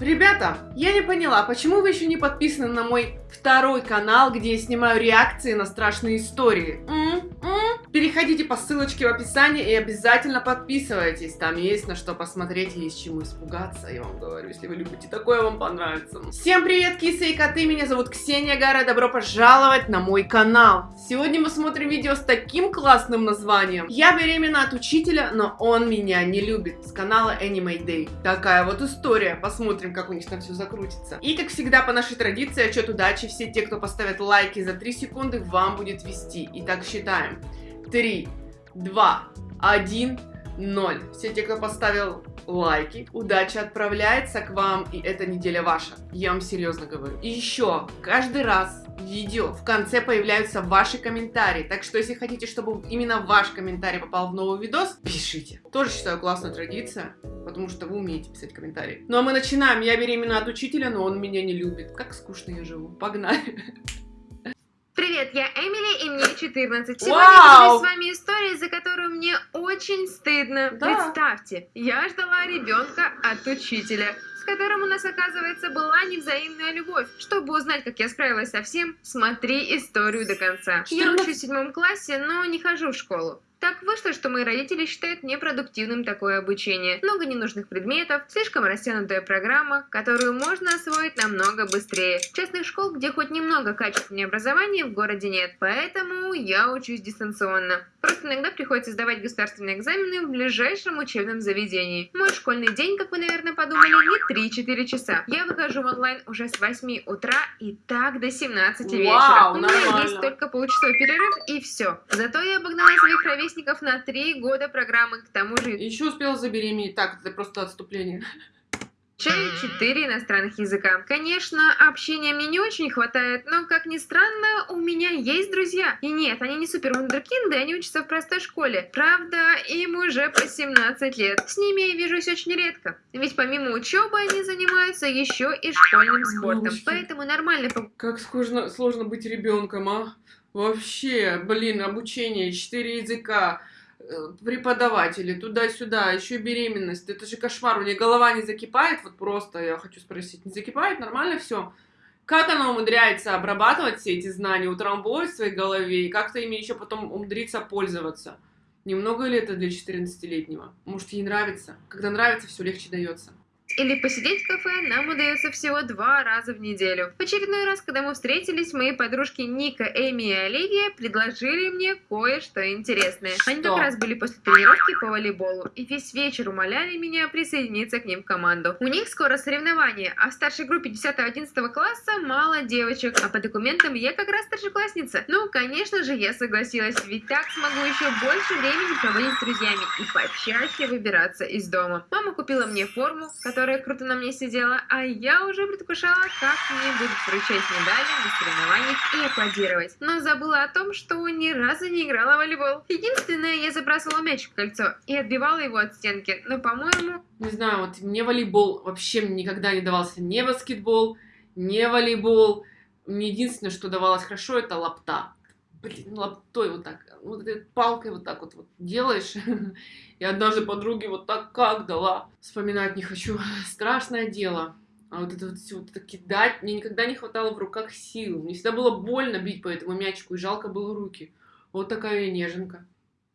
Ребята, я не поняла, почему вы еще не подписаны на мой второй канал, где я снимаю реакции на страшные истории? М? М? Переходите по ссылочке в описании и обязательно подписывайтесь. Там есть на что посмотреть и есть чему испугаться, я вам говорю. Если вы любите такое, вам понравится. Всем привет, кисы и коты, меня зовут Ксения Гара, добро пожаловать на мой канал. Сегодня мы смотрим видео с таким классным названием. Я беременна от учителя, но он меня не любит. С канала Anime Day. Такая вот история, посмотрим, как у них там все закрутится. И как всегда, по нашей традиции, отчет удачи, все те, кто поставят лайки за 3 секунды, вам будет вести. Итак, считаем. 3, 2, 1, 0. Все те, кто поставил лайки, удача отправляется к вам, и эта неделя ваша. Я вам серьезно говорю. И еще, каждый раз в видео в конце появляются ваши комментарии. Так что, если хотите, чтобы именно ваш комментарий попал в новый видос, пишите. Тоже считаю классная традиция, потому что вы умеете писать комментарии. Ну а мы начинаем. Я беременна от учителя, но он меня не любит. Как скучно я живу. Погнали. Привет, я Эмили, и мне 14. Сегодня Вау! я с вами историей, за которую мне очень стыдно. Да. Представьте, я ждала ребенка от учителя, с которым у нас, оказывается, была невзаимная любовь. Чтобы узнать, как я справилась со всем, смотри историю до конца. Я 14. учусь в седьмом классе, но не хожу в школу. Так вышло, что мои родители считают непродуктивным такое обучение. Много ненужных предметов, слишком растянутая программа, которую можно освоить намного быстрее. Частных школ, где хоть немного качественнее образования, в городе нет. Поэтому я учусь дистанционно. Просто иногда приходится сдавать государственные экзамены в ближайшем учебном заведении. Мой школьный день, как вы, наверное, подумали, не 3-4 часа. Я выхожу в онлайн уже с 8 утра и так до 17 вечера. Вау, У меня нормально. есть только полчасовой перерыв и все. Зато я обогнала своих ровесников на 3 года программы, к тому же Еще успела забеременеть. Так, это просто отступление. изучаю 4 иностранных языка. Конечно, общения мне не очень хватает, но, как ни странно, у меня есть друзья. И нет, они не супер вундеркинды, они учатся в простой школе. Правда, им уже по 17 лет. С ними я вижусь очень редко. Ведь помимо учебы они занимаются еще и школьным спортом. Мамочки. Поэтому нормально Как сложно, сложно быть ребенком, а? Вообще, блин, обучение, четыре языка, э, преподаватели, туда-сюда, еще беременность. Это же кошмар. У нее голова не закипает, вот просто, я хочу спросить, не закипает? Нормально все? Как она умудряется обрабатывать все эти знания, утрамбовать в своей голове, и как-то ими еще потом умудриться пользоваться? Немного ли это для 14-летнего? Может, ей нравится? Когда нравится, все легче дается. Или посидеть в кафе нам удается всего два раза в неделю. В очередной раз, когда мы встретились, мои подружки Ника, Эми и Оливия предложили мне кое-что интересное. Они как раз были после тренировки по волейболу и весь вечер умоляли меня присоединиться к ним в команду. У них скоро соревнования, а в старшей группе 10-11 класса мало девочек, а по документам я как раз старшеклассница. Ну, конечно же, я согласилась, ведь так смогу еще больше времени проводить с друзьями и почаще выбираться из дома. Мама купила мне форму, которая круто на мне сидела, а я уже предвкушала, как мне будут вручать медали на соревнованиях и аплодировать. Но забыла о том, что ни разу не играла в волейбол. Единственное, я забрасывала мяч в кольцо и отбивала его от стенки, но, по-моему, Не знаю, вот мне волейбол вообще никогда не давался. Не баскетбол, не волейбол. Мне единственное, что давалось хорошо, это лапта. Блин, лаптой вот так, вот этой палкой вот так вот, вот делаешь. И однажды подруге вот так как дала. Вспоминать не хочу. Страшное дело. А вот это вот все вот это кидать, мне никогда не хватало в руках сил. Мне всегда было больно бить по этому мячику, и жалко было руки. Вот такая я неженка.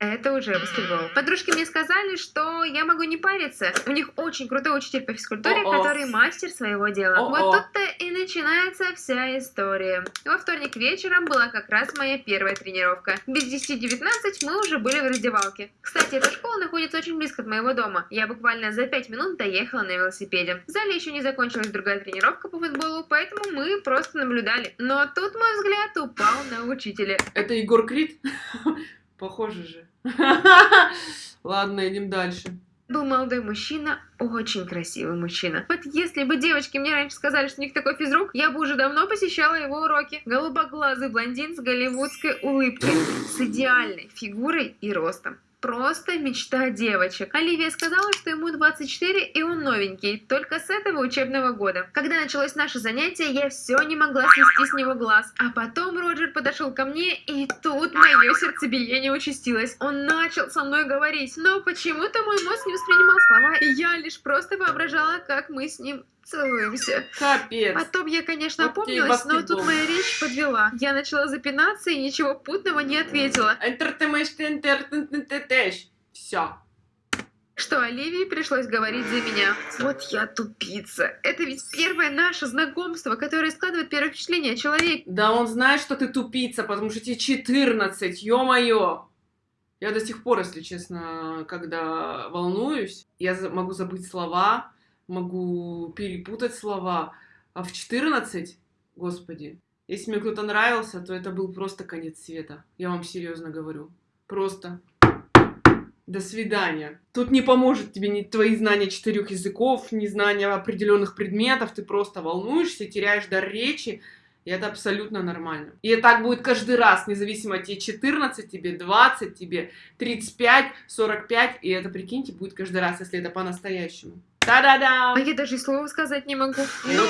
Это уже баскетбол. Подружки мне сказали, что я могу не париться. У них очень крутой учитель по физкультуре, О-о. который мастер своего дела. О-о. Вот тут-то и начинается вся история. Во вторник вечером была как раз моя первая тренировка. Без 10-19 мы уже были в раздевалке. Кстати, эта школа находится очень близко от моего дома. Я буквально за 5 минут доехала на велосипеде. В зале еще не закончилась другая тренировка по футболу, поэтому мы просто наблюдали. Но тут мой взгляд упал на учителя. Это Егор Крид? Похоже же. Ладно, идем дальше. был молодой мужчина, очень красивый мужчина. Вот если бы девочки мне раньше сказали, что у них такой физрук, я бы уже давно посещала его уроки. Голубоглазый блондин с голливудской улыбкой, с идеальной фигурой и ростом. Просто мечта девочек. Оливия сказала, что ему 24 и он новенький, только с этого учебного года. Когда началось наше занятие, я все не могла свести с него глаз. А потом Роджер подошел ко мне, и тут мое сердцебиение участилось. Он начал со мной говорить, но почему-то мой мозг не воспринимал слова, и я лишь просто воображала, как мы с ним Целуемся. Капец. Потом я, конечно, Вот опомнилась, но тут моя речь подвела. Я начала запинаться и ничего путного не ответила. Все. Что Оливии пришлось говорить за меня. Вот я тупица. Это ведь первое наше знакомство, которое складывает первое впечатление о человеке. Да он знает, что ты тупица, потому что тебе 14, ё-моё. Я до сих пор, если честно, когда волнуюсь, я могу забыть слова, могу перепутать слова. А в 14, господи, если мне кто-то нравился, то это был просто конец света. Я вам серьезно говорю. Просто. До свидания. Тут не поможет тебе ни твои знания четырех языков, ни знания определенных предметов. Ты просто волнуешься, теряешь дар речи. И это абсолютно нормально. И так будет каждый раз, независимо тебе 14, тебе 20, тебе 35, 45. И это, прикиньте, будет каждый раз, если это по-настоящему. Та-да-да! А я даже и слова сказать не могу. Но,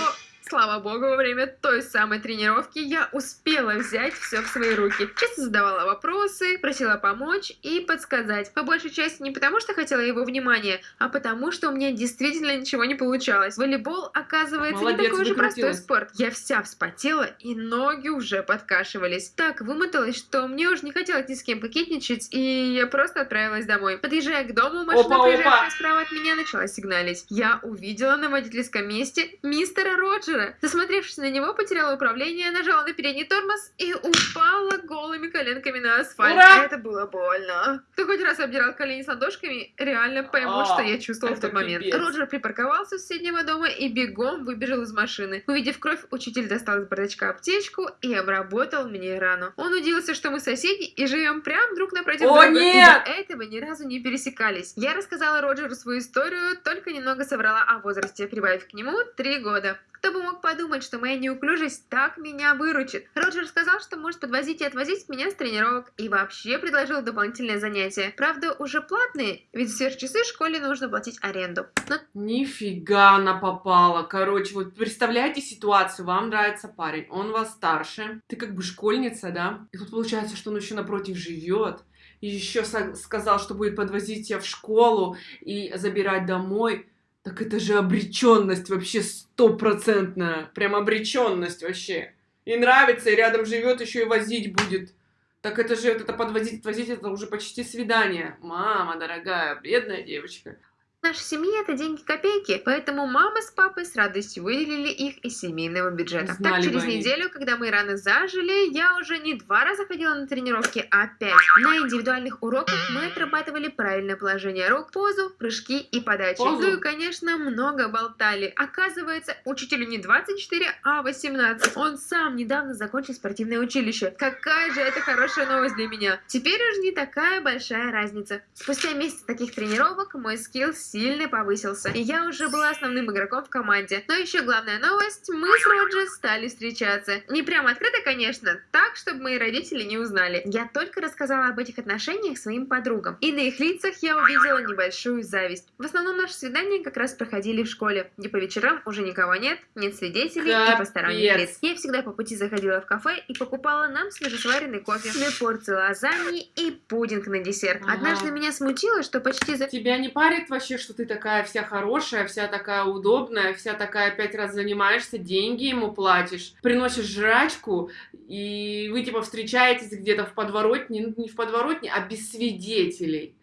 слава богу, во время той самой тренировки я успела взять все в свои руки. Часто задавала вопросы, просила помочь и подсказать. По большей части не потому, что хотела его внимания, а потому, что у меня действительно ничего не получалось. Волейбол, оказывается, Молодец, не такой же простой спорт. Я вся вспотела, и ноги уже подкашивались. Так вымоталась, что мне уже не хотелось ни с кем кокетничать, и я просто отправилась домой. Подъезжая к дому, машина, Опа, проезжавшая опа. справа от меня, начала сигналить. Я увидела на водительском месте мистера Роджера. Засмотревшись на него, потеряла управление, нажала на передний тормоз и упала голыми коленками на асфальт. Ура! Это было больно. Хоть раз обдирал колени с ладошками, реально поймут, А, что я чувствовала в тот момент. пипец. Роджер припарковался у соседнего дома и бегом выбежал из машины. Увидев кровь, учитель достал из бардачка аптечку и обработал мне рану. Он удивился, что мы соседи и живем прямо друг напротив О, друга. и нет! до этого ни разу не пересекались. Я рассказала Роджеру свою историю, только немного соврала о возрасте, прибавив к нему три года. Кто бы мог подумать, что моя неуклюжесть так меня выручит. Роджер сказал, что может подвозить и отвозить меня с тренировок, и вообще предложил дополнительные занятия. Правда, уже платные, ведь сверхчасы школе нужно платить аренду. Но Нифига она попала. Короче, вот представляете ситуацию, вам нравится парень, он вас старше, ты как бы школьница, да? И тут получается, что он еще напротив живет. И еще сказал, что будет подвозить тебя в школу и забирать домой. Так это же обреченность вообще стопроцентная. Прям обреченность вообще. И нравится, и рядом живет, еще и возить будет. Так это же это подвозить, отвозить, это уже почти свидание. Мама дорогая, бедная девочка. В нашей семье это деньги-копейки, поэтому мама с папой с радостью выделили их из семейного бюджета. Знали так, через они. неделю, когда мои раны зажили, я уже не два раза ходила на тренировки, а пять. На индивидуальных уроках мы отрабатывали правильное положение рук, позу, прыжки и подачи. Позу? Ну и, конечно, много болтали. Оказывается, учителю не 24, а 18. Он сам недавно закончил спортивное училище. Какая же это хорошая новость для меня. Теперь уже не такая большая разница. Спустя месяц таких тренировок мой скилл сильно повысился, и я уже была основным игроком в команде. Но еще главная новость, мы с Роджер стали встречаться. Не прямо открыто, конечно, так, чтобы мои родители не узнали. Я только рассказала об этих отношениях своим подругам, и на их лицах я увидела небольшую зависть. В основном наши свидания как раз проходили в школе, где по вечерам уже никого нет, нет свидетелей и посторонних Капец. лиц. Я всегда по пути заходила в кафе и покупала нам свежесваренный кофе, две порции лазаньи и пудинг на десерт. Ага. Однажды меня смутило, что почти за Тебя не парит вообще, что ты такая вся хорошая, вся такая удобная, вся такая пять раз занимаешься, деньги ему платишь, приносишь жрачку, и вы типа встречаетесь где-то в подворотне, ну не в подворотне, а без свидетелей.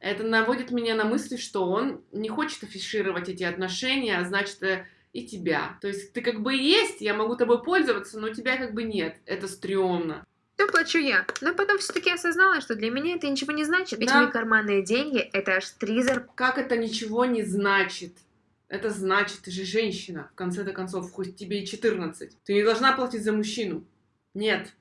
Это наводит меня на мысли, что он не хочет афишировать эти отношения, а значит э, и тебя. То есть ты как бы есть, я могу тобой пользоваться, но тебя как бы нет. Это стрёмно. Все плачу я, но потом все-таки осознала, что для меня это ничего не значит, ведь Да. мои карманные деньги – это аж три зарплаты. Как это ничего не значит? Это значит, ты же женщина, в конце-то концов, хоть тебе и 14. Ты не должна платить за мужчину. Нет.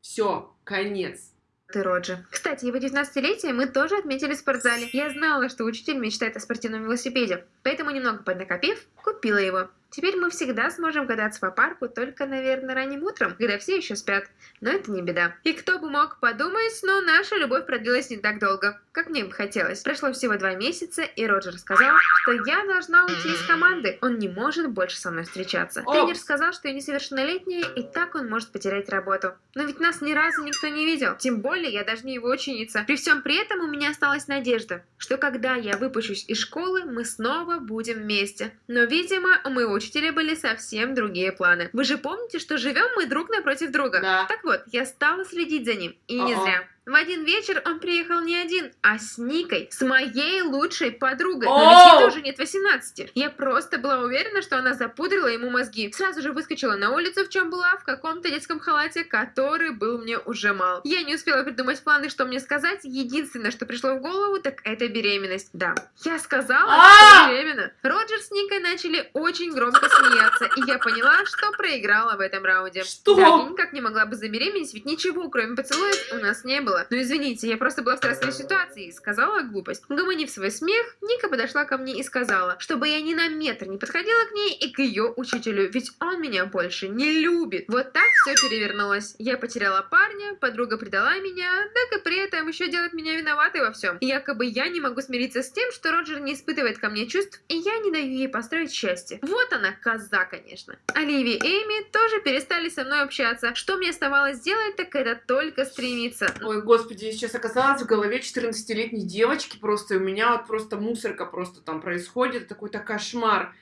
Все, конец. Ты, Роджер. Кстати, его 19-летие мы тоже отметили в спортзале. Я знала, что учитель мечтает о спортивном велосипеде, поэтому, немного поднакопив, купила его. Теперь мы всегда сможем кататься по парку, только, наверное, ранним утром, когда все еще спят. Но это не беда. И кто бы мог подумать, но наша любовь продлилась не так долго. как мне бы хотелось. Прошло всего два месяца, и Роджер сказал, что я должна уйти из команды. Он не может больше со мной встречаться. Опс. Тренер сказал, что я несовершеннолетняя, и так он может потерять работу. Но ведь нас ни разу никто не видел. Тем более, я даже не его ученица. При всем при этом у меня осталась надежда, что когда я выпущусь из школы, мы снова будем вместе. Но, видимо, у моего учителя были совсем другие планы. Вы же помните, что живем мы друг напротив друга? Да. Так вот, я стала следить за ним. И не зря. В один вечер он приехал не один, а с Никой, с моей лучшей подругой. Но ведь ей тоже нет 18. Я просто была уверена, что она запудрила ему мозги. Сразу же выскочила на улицу, в чем была, в каком-то детском халате, который был мне уже мал. Я не успела придумать планы, что мне сказать. Единственное, что пришло в голову, так это беременность. Да, я сказала, А! что беременна. Роджер с Никой начали очень громко смеяться, и я поняла, что проиграла в этом раунде. Что? Да, я никак не могла бы забеременеть, ведь ничего, кроме поцелуев, у нас не было. Ну извините, я просто была в стрессовой ситуации и сказала глупость. Угомонив свой смех, Ника подошла ко мне и сказала, чтобы я ни на метр не подходила к ней и к ее учителю, ведь он меня больше не любит. Вот так все перевернулось. Я потеряла парня, подруга предала меня, так и при этом еще делает меня виноватой во всем. Якобы я не могу смириться с тем, что Роджер не испытывает ко мне чувств, и я не даю ей построить счастье. Вот она, коза, конечно. Оливия и Эми тоже перестали со мной общаться. Что мне оставалось сделать, так это только стремиться. Ой, господи, я сейчас оказалась в голове 14-летней девочки просто, у меня вот просто мусорка просто там происходит, такой-то кошмар.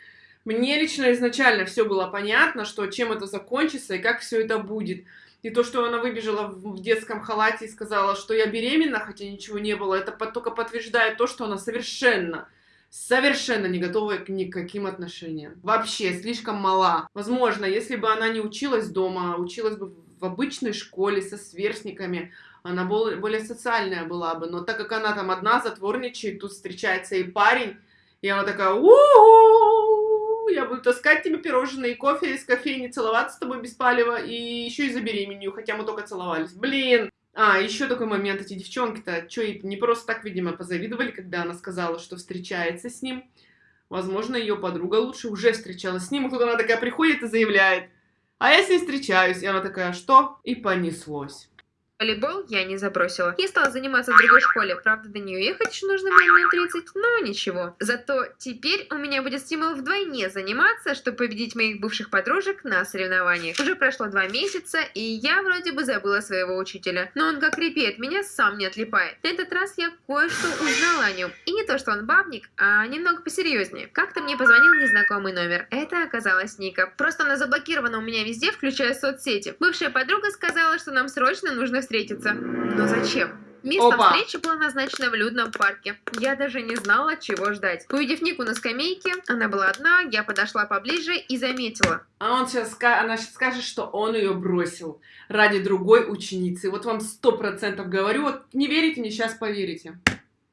Мне лично изначально все было понятно, что чем это закончится и как все это будет. И то, что она выбежала в детском халате и сказала, что я беременна, хотя ничего не было, это только подтверждает то, что она совершенно, совершенно не готова к никаким отношениям. Вообще, слишком мала. Возможно, если бы она не училась дома, а училась бы в обычной школе со сверстниками, она бол- более социальная была бы. Но так как она там одна затворничает, тут встречается и парень, и она такая, у я буду таскать тебе пирожные и кофе из кофейни, целоваться с тобой без палева, и еще и забеременю, хотя мы только целовались. Блин! А, еще такой момент, эти девчонки-то, что, ей не просто так, видимо, позавидовали, когда она сказала, что встречается с ним. Возможно, ее подруга лучше уже встречалась с ним, и тут она такая приходит и заявляет, а я с ней встречаюсь. И она такая, что? И понеслось. Волейбол я не забросила. Я стала заниматься в другой школе. Правда, до нее ехать еще нужно было минут 30, но ничего. Зато теперь у меня будет стимул вдвойне заниматься, чтобы победить моих бывших подружек на соревнованиях. Уже прошло два месяца, и я вроде бы забыла своего учителя. Но он как репей меня сам не отлипает. На этот раз я кое-что узнала о нем. И не то, что он бабник, а немного посерьезнее. Как-то мне позвонил незнакомый номер. Это оказалась Ника. Просто она заблокирована у меня везде, включая соцсети. Бывшая подруга сказала, что нам срочно нужно встретиться. Но зачем? Место Опа. встречи было назначено в людном парке. Я даже не знала, чего ждать. Увидев Нику на скамейке, она была одна, я подошла поближе и заметила. А он сейчас, она сейчас скажет, что он ее бросил ради другой ученицы. Вот вам сто процентов говорю, вот не верите мне, сейчас поверите.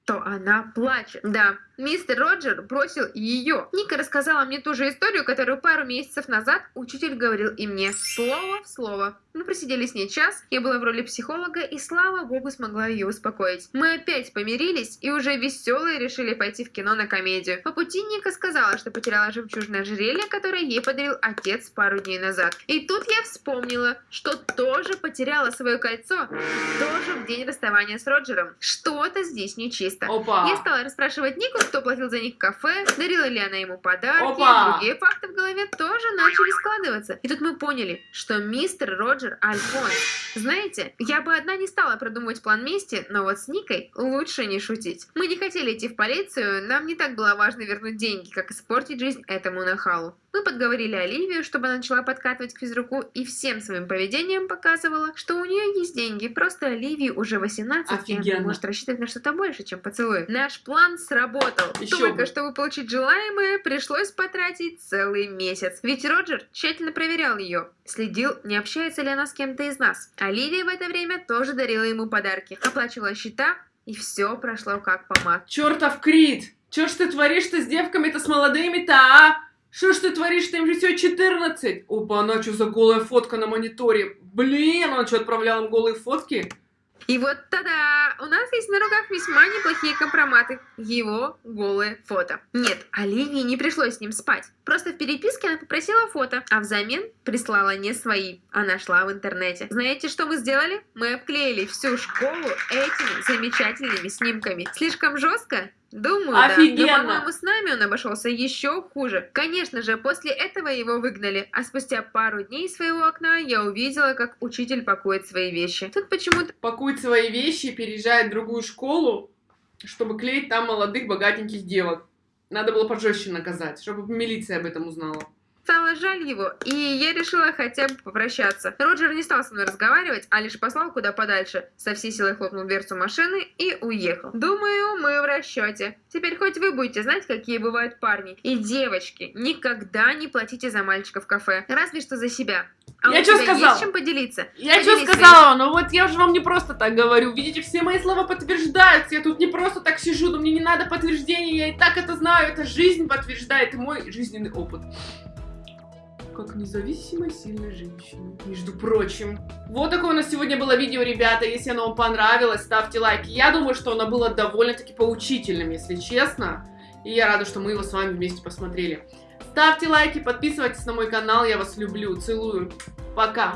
то она плачет. Да, мистер Роджер бросил ее. Ника рассказала мне ту же историю, которую пару месяцев назад учитель говорил и мне. Слово в слово. Мы просидели с ней час, я была в роли психолога и, слава богу, смогла ее успокоить. Мы опять помирились и уже веселые решили пойти в кино на комедию. По пути Ника сказала, что потеряла жемчужное ожерелье, которое ей подарил отец пару дней назад. И тут я вспомнила, что тоже потеряла свое кольцо, тоже в день расставания с Роджером. Что-то здесь нечисто. Опа! Я стала расспрашивать Нику, кто платил за них кафе, дарила ли она ему подарки. Опа! Другие факты в голове тоже начали складываться. И тут мы поняли, что мистер Роджер Альфонс. Знаете, я бы одна не стала продумывать план мести, но вот с Никой лучше не шутить. Мы не хотели идти в полицию, нам не так было важно вернуть деньги, как испортить жизнь этому нахалу. Мы подговорили Оливию, чтобы она начала подкатывать к физруку и всем своим поведением показывала, что у нее есть деньги, просто Оливии уже 18, и она Офигенно. может рассчитывать на что-то больше, чем поцелуй. Наш план сработал. Ещё Только бы. чтобы получить желаемое, пришлось потратить целый месяц. Ведь Роджер тщательно проверял ее, следил, не общается ли она с кем-то из нас. Оливия в это время тоже дарила ему подарки, оплачивала счета, и все прошло как по маслу. Чертов Крит! Че ж ты творишь-то с девками-то, с молодыми-то, а? Что ж ты творишь-то, им же всего 14? Опа, она что за голая фотка на мониторе? Блин, он что, отправлял им голые фотки? И вот тогда у нас есть на руках весьма неплохие компроматы. Его голые фото. Нет, Оливии не пришлось с ним спать. Просто в переписке она попросила фото, а взамен прислала не свои, а нашла в интернете. Знаете, что мы сделали? Мы обклеили всю школу этими замечательными снимками. Слишком жестко? Думаю, Офигенно. да. Но, по-моему, с нами он обошелся еще хуже. Конечно же, после этого его выгнали, а спустя пару дней своего окна я увидела, как учитель пакует свои вещи. Тут почему-то Пакует свои вещи, переезжает в другую школу, чтобы клеить там молодых богатеньких девок. Надо было пожестче наказать, чтобы милиция об этом узнала. Стало жаль его, и я решила хотя бы попрощаться. Роджер не стал со мной разговаривать, а лишь послал куда подальше. Со всей силой хлопнул дверцу машины и уехал. Думаю, мы в расчете. Теперь хоть вы будете знать, какие бывают парни. И девочки, никогда не платите за мальчика в кафе. Разве что за себя. А Я тебя сказала? есть чем поделиться? Я что сказала? Ну вот я же вам не просто так говорю. Видите, все мои слова подтверждаются. Я тут не просто так сижу, но мне не надо подтверждения. Я и так это знаю. Это жизнь подтверждает и мой жизненный опыт. Как независимая сильная женщина. Между прочим. Вот такое у нас сегодня было видео, ребята. Если оно вам понравилось, ставьте лайки. Я думаю, что оно было довольно-таки поучительным, если честно. И я рада, что мы его с вами вместе посмотрели. Ставьте лайки, подписывайтесь на мой канал. Я вас люблю, целую. Пока.